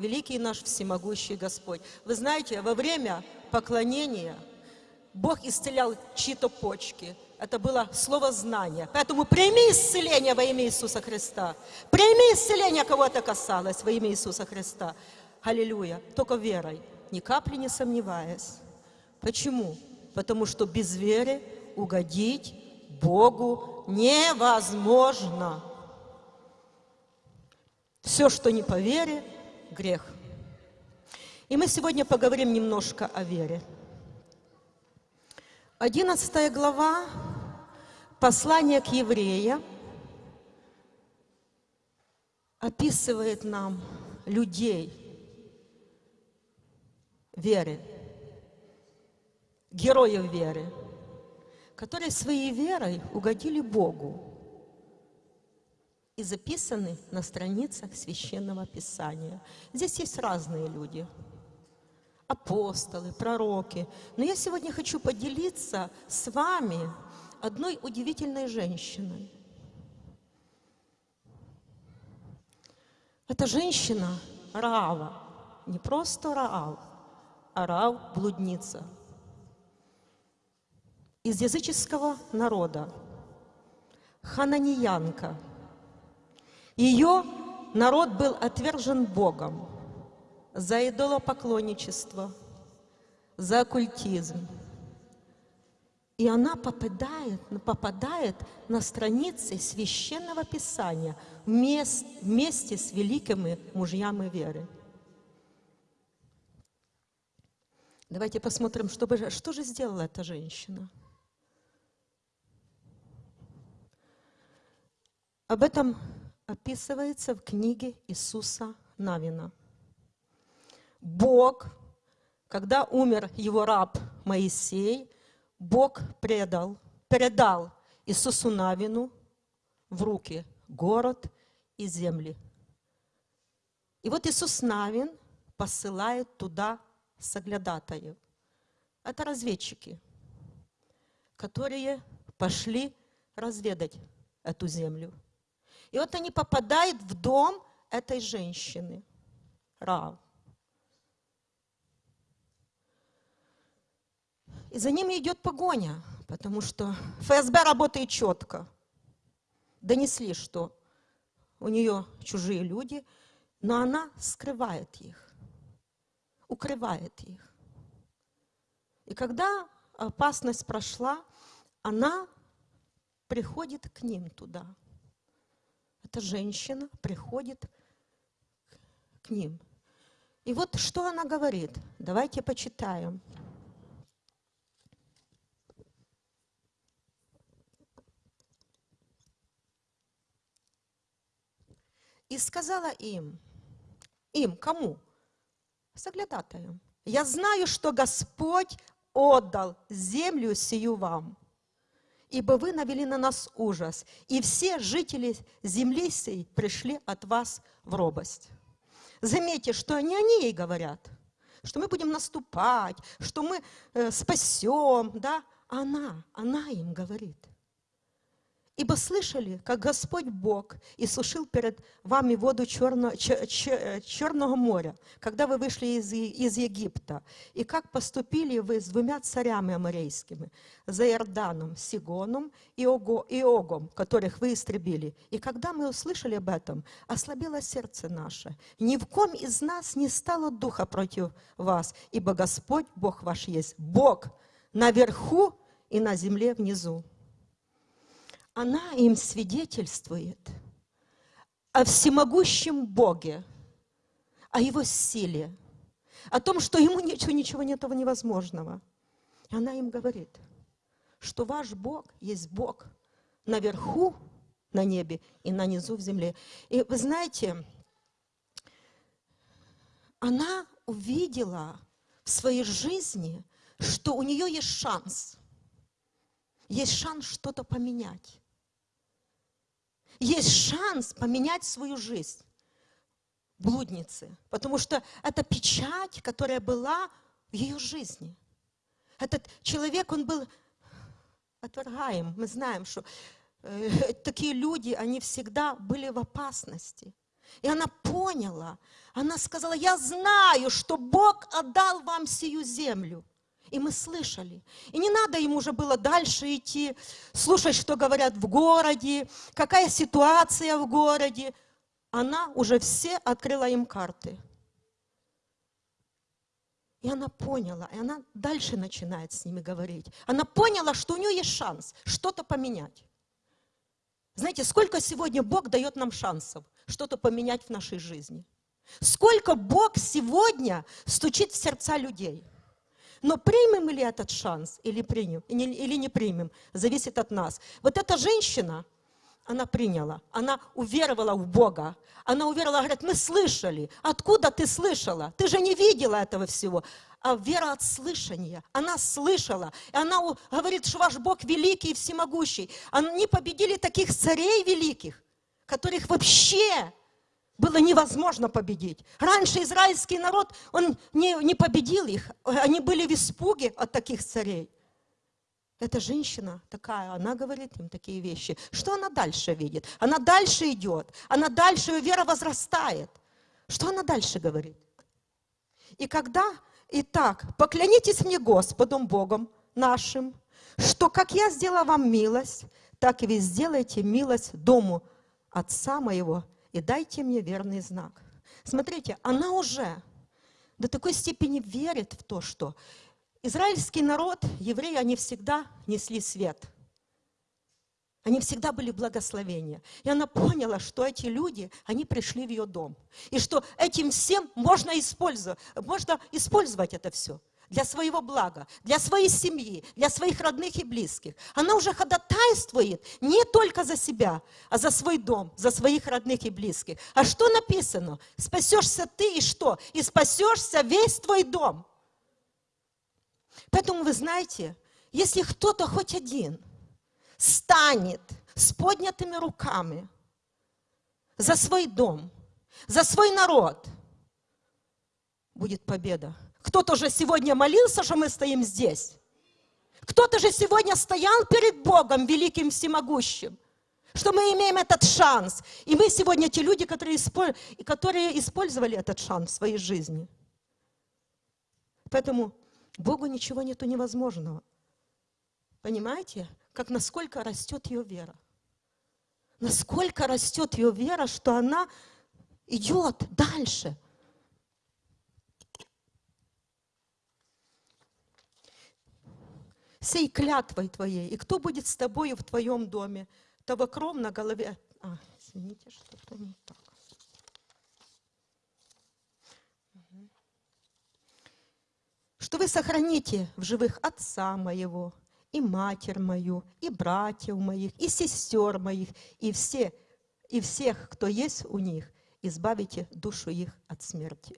великий наш всемогущий Господь. Вы знаете, во время поклонения Бог исцелял чьи-то почки. Это было слово знания. Поэтому прими исцеление во имя Иисуса Христа. Прими исцеление, кого это касалось, во имя Иисуса Христа. Аллилуйя. Только верой, ни капли не сомневаясь. Почему? Потому что без веры угодить Богу невозможно. Все, что не по вере, грех. И мы сегодня поговорим немножко о вере. Одиннадцатая глава послания к евреям описывает нам людей веры, героев веры, которые своей верой угодили Богу и записаны на страницах Священного Писания. Здесь есть разные люди, апостолы, пророки. Но я сегодня хочу поделиться с вами одной удивительной женщиной. Эта женщина Раава, не просто Раав, а Раав – блудница. Из языческого народа, хананиянка – ее народ был отвержен Богом за идолопоклонничество, за оккультизм. И она попадает, попадает на страницы Священного Писания вместе с великими мужьями веры. Давайте посмотрим, что, бы, что же сделала эта женщина. Об этом описывается в книге Иисуса Навина. Бог, когда умер его раб Моисей, Бог предал, передал Иисусу Навину в руки город и земли. И вот Иисус Навин посылает туда соглядатаев. Это разведчики, которые пошли разведать эту землю. И вот они попадают в дом этой женщины, Рав. И за ними идет погоня, потому что ФСБ работает четко. Донесли, что у нее чужие люди, но она скрывает их, укрывает их. И когда опасность прошла, она приходит к ним туда – эта женщина приходит к ним. И вот что она говорит. Давайте почитаем. И сказала им, им, кому? Соглядатаем. Я знаю, что Господь отдал землю сию вам ибо вы навели на нас ужас, и все жители земли сей пришли от вас в робость. Заметьте, что они ей говорят, что мы будем наступать, что мы э, спасем, да? Она, она им говорит. Ибо слышали, как Господь Бог иссушил перед вами воду Черно, Черного моря, когда вы вышли из, Египта, и как поступили вы с двумя царями аморейскими, за Иорданом, Сигоном и, и Огом, которых вы истребили. И когда мы услышали об этом, ослабело сердце наше. Ни в ком из нас не стало духа против вас, ибо Господь Бог ваш есть, Бог наверху и на земле внизу она им свидетельствует о всемогущем Боге, о Его силе, о том, что Ему ничего, ничего нет этого невозможного. И она им говорит, что ваш Бог есть Бог наверху, на небе и на низу в земле. И вы знаете, она увидела в своей жизни, что у нее есть шанс. Есть шанс что-то поменять есть шанс поменять свою жизнь блудницы, потому что это печать, которая была в ее жизни. Этот человек, он был отвергаем. Мы знаем, что э, такие люди, они всегда были в опасности. И она поняла, она сказала, я знаю, что Бог отдал вам сию землю. И мы слышали. И не надо им уже было дальше идти, слушать, что говорят в городе, какая ситуация в городе. Она уже все открыла им карты. И она поняла, и она дальше начинает с ними говорить. Она поняла, что у нее есть шанс что-то поменять. Знаете, сколько сегодня Бог дает нам шансов что-то поменять в нашей жизни? Сколько Бог сегодня стучит в сердца людей? Но примем ли этот шанс или примем, или не примем, зависит от нас. Вот эта женщина, она приняла, она уверовала в Бога. Она уверовала, говорит, мы слышали. Откуда ты слышала? Ты же не видела этого всего а вера от слышания. Она слышала. И она говорит, что ваш Бог великий и всемогущий. Они победили таких царей великих, которых вообще было невозможно победить. Раньше израильский народ, он не, не победил их. Они были в испуге от таких царей. Эта женщина такая, она говорит им такие вещи. Что она дальше видит? Она дальше идет. Она дальше, ее вера возрастает. Что она дальше говорит? И когда Итак, поклянитесь мне Господом Богом нашим, что как я сделала вам милость, так и вы сделаете милость дому отца моего, и дайте мне верный знак. Смотрите, она уже до такой степени верит в то, что израильский народ, евреи, они всегда несли свет – они всегда были благословения. И она поняла, что эти люди, они пришли в ее дом. И что этим всем можно использовать, можно использовать это все для своего блага, для своей семьи, для своих родных и близких. Она уже ходатайствует не только за себя, а за свой дом, за своих родных и близких. А что написано? Спасешься ты и что? И спасешься весь твой дом. Поэтому вы знаете, если кто-то хоть один – станет с поднятыми руками за свой дом, за свой народ, будет победа. Кто-то же сегодня молился, что мы стоим здесь. Кто-то же сегодня стоял перед Богом, великим всемогущим, что мы имеем этот шанс. И мы сегодня те люди, которые, которые использовали этот шанс в своей жизни. Поэтому Богу ничего нету невозможного. Понимаете? как насколько растет ее вера. Насколько растет ее вера, что она идет дальше. Сей клятвой твоей, и кто будет с тобою в твоем доме, того кров на голове. А, извините, что-то не так. Что вы сохраните в живых отца моего, и матерь мою, и братьев моих, и сестер моих, и, все, и всех, кто есть у них, избавите душу их от смерти.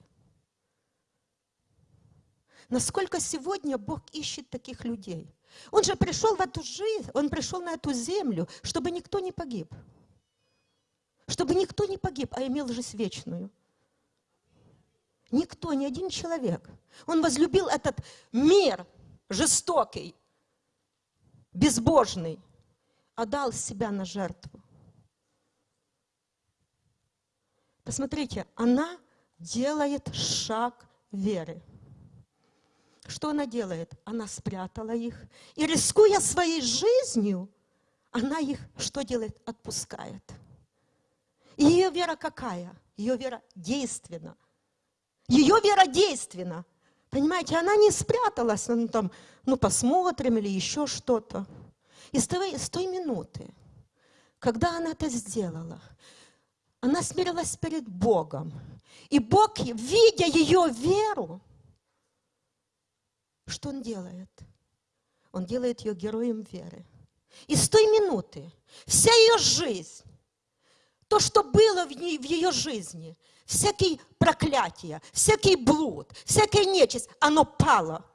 Насколько сегодня Бог ищет таких людей? Он же пришел в эту жизнь, Он пришел на эту землю, чтобы никто не погиб. Чтобы никто не погиб, а имел жизнь вечную. Никто, ни один человек. Он возлюбил этот мир жестокий, безбожный, отдал себя на жертву. Посмотрите, она делает шаг веры. Что она делает? Она спрятала их. И рискуя своей жизнью, она их что делает? Отпускает. И ее вера какая? Ее вера действенна. Ее вера действенна. Понимаете, она не спряталась, ну там, ну посмотрим или еще что-то. И с той, с той минуты, когда она это сделала, она смирилась перед Богом. И Бог, видя ее веру, что Он делает? Он делает ее героем веры. И с той минуты вся ее жизнь, то, что было в, ней, в ее жизни, всякие проклятия, всякий блуд, всякая нечисть, оно пало.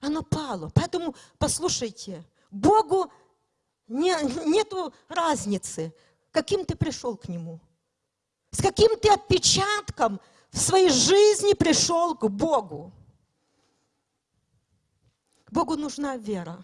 Оно пало. Поэтому, послушайте, Богу не, нету разницы, каким ты пришел к Нему. С каким ты отпечатком в своей жизни пришел к Богу. Богу нужна вера.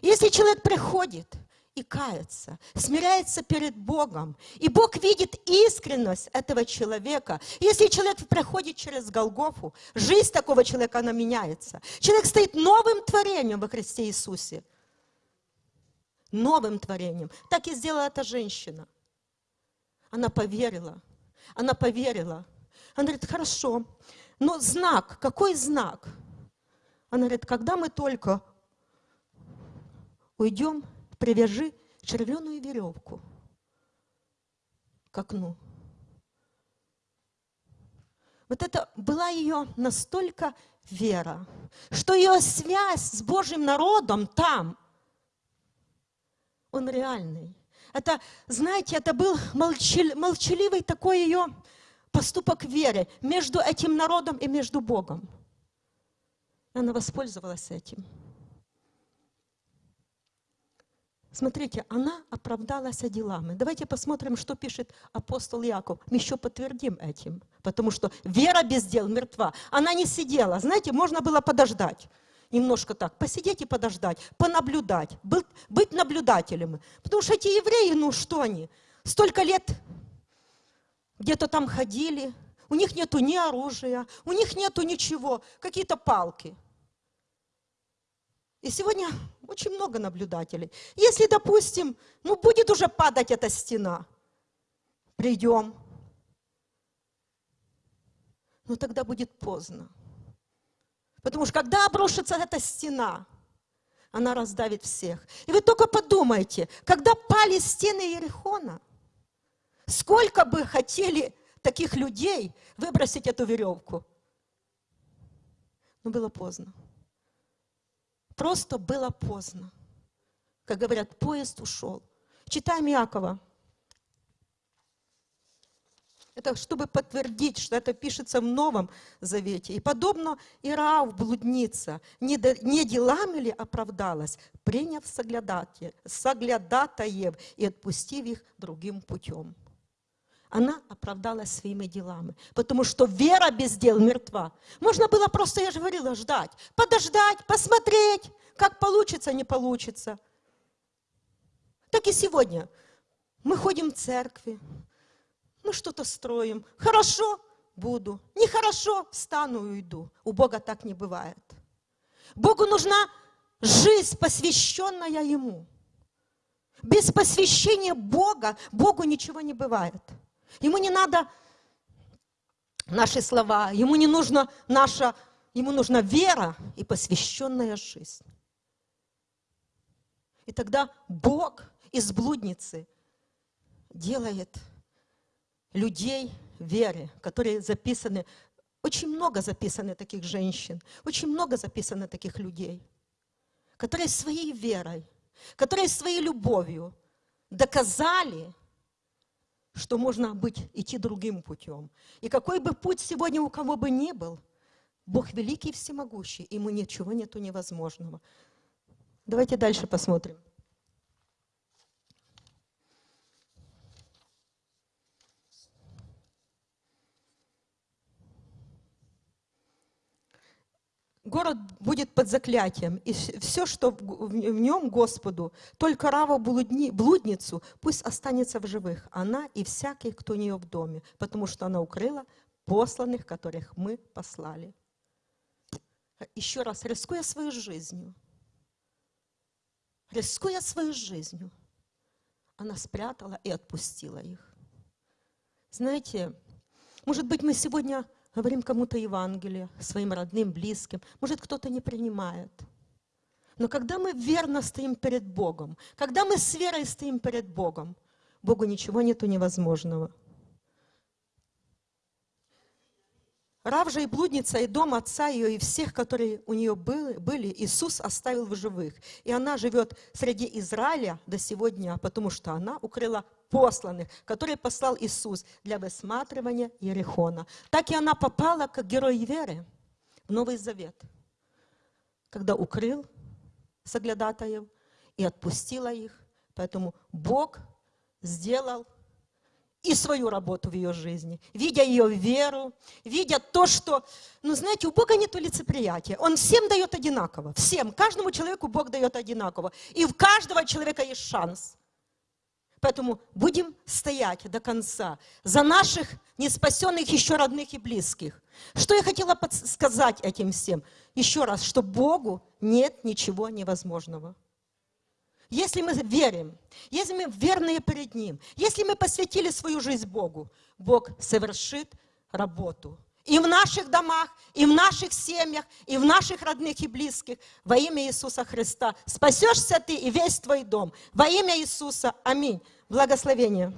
Если человек приходит и кается, смиряется перед Богом. И Бог видит искренность этого человека. Если человек проходит через Голгофу, жизнь такого человека, она меняется. Человек стоит новым творением во Христе Иисусе. Новым творением. Так и сделала эта женщина. Она поверила. Она поверила. Она говорит, хорошо, но знак, какой знак? Она говорит, когда мы только уйдем привяжи червленую веревку к окну. Вот это была ее настолько вера, что ее связь с Божьим народом там, он реальный. Это, знаете, это был молчаливый такой ее поступок веры между этим народом и между Богом. Она воспользовалась этим. Смотрите, она оправдалась делами. Давайте посмотрим, что пишет апостол Яков. Мы еще подтвердим этим. Потому что вера без дел мертва. Она не сидела. Знаете, можно было подождать. Немножко так, посидеть и подождать, понаблюдать, быть, наблюдателем. Потому что эти евреи, ну что они, столько лет где-то там ходили, у них нету ни оружия, у них нету ничего, какие-то палки. И сегодня очень много наблюдателей. Если, допустим, ну будет уже падать эта стена, придем, но тогда будет поздно. Потому что когда обрушится эта стена, она раздавит всех. И вы только подумайте, когда пали стены Ерехона, сколько бы хотели таких людей выбросить эту веревку. Но было поздно. Просто было поздно. Как говорят, поезд ушел. Читаем Иакова. Это чтобы подтвердить, что это пишется в Новом Завете. И подобно Ираав, блудница, не, не делами ли оправдалась, приняв соглядатаев и отпустив их другим путем она оправдалась своими делами. Потому что вера без дел мертва. Можно было просто, я же говорила, ждать. Подождать, посмотреть, как получится, не получится. Так и сегодня. Мы ходим в церкви, мы что-то строим. Хорошо, буду. Нехорошо, встану и уйду. У Бога так не бывает. Богу нужна жизнь, посвященная Ему. Без посвящения Бога, Богу ничего не бывает. Ему не надо наши слова, ему не нужно наша, ему нужна вера и посвященная жизнь. И тогда Бог из блудницы делает людей веры, которые записаны, очень много записано таких женщин, очень много записано таких людей, которые своей верой, которые своей любовью доказали, что можно быть, идти другим путем. И какой бы путь сегодня у кого бы ни был, Бог великий и всемогущий, ему ничего нету невозможного. Давайте дальше посмотрим. Город будет под заклятием, и все, что в нем Господу, только Раву блудницу, пусть останется в живых, она и всякий, кто у нее в доме, потому что она укрыла посланных, которых мы послали. Еще раз, рискуя свою жизнью, рискуя свою жизнью, она спрятала и отпустила их. Знаете, может быть, мы сегодня говорим кому-то Евангелие, своим родным, близким. Может, кто-то не принимает. Но когда мы верно стоим перед Богом, когда мы с верой стоим перед Богом, Богу ничего нету невозможного. Рав же и блудница, и дом отца ее, и всех, которые у нее были, Иисус оставил в живых. И она живет среди Израиля до сегодня, потому что она укрыла посланных, которые послал Иисус для высматривания Ерехона. Так и она попала, как герой веры, в Новый Завет, когда укрыл соглядатаев и отпустила их. Поэтому Бог сделал и свою работу в ее жизни, видя ее веру, видя то, что, ну знаете, у Бога нет лицеприятия. Он всем дает одинаково, всем, каждому человеку Бог дает одинаково. И у каждого человека есть шанс. Поэтому будем стоять до конца за наших неспасенных еще родных и близких. Что я хотела сказать этим всем? Еще раз, что Богу нет ничего невозможного. Если мы верим, если мы верные перед Ним, если мы посвятили свою жизнь Богу, Бог совершит работу. И в наших домах, и в наших семьях, и в наших родных и близких. Во имя Иисуса Христа. Спасешься ты и весь твой дом. Во имя Иисуса. Аминь. Благословение.